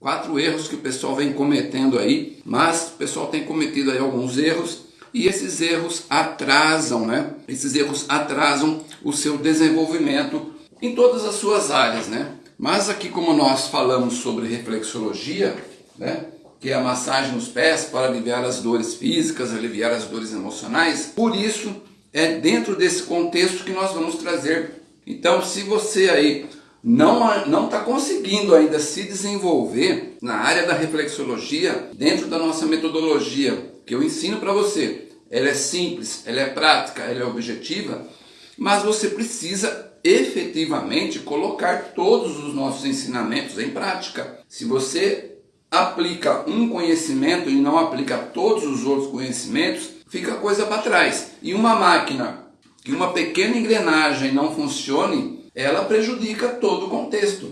quatro erros que o pessoal vem cometendo aí, mas o pessoal tem cometido aí alguns erros e esses erros atrasam, né? Esses erros atrasam o seu desenvolvimento em todas as suas áreas, né? Mas aqui como nós falamos sobre reflexologia, né? Que é a massagem nos pés para aliviar as dores físicas, aliviar as dores emocionais. Por isso, é dentro desse contexto que nós vamos trazer. Então, se você aí não está conseguindo ainda se desenvolver na área da reflexologia dentro da nossa metodologia que eu ensino para você. Ela é simples, ela é prática, ela é objetiva, mas você precisa efetivamente colocar todos os nossos ensinamentos em prática. Se você aplica um conhecimento e não aplica todos os outros conhecimentos, fica coisa para trás. E uma máquina que uma pequena engrenagem não funcione, ela prejudica todo o contexto.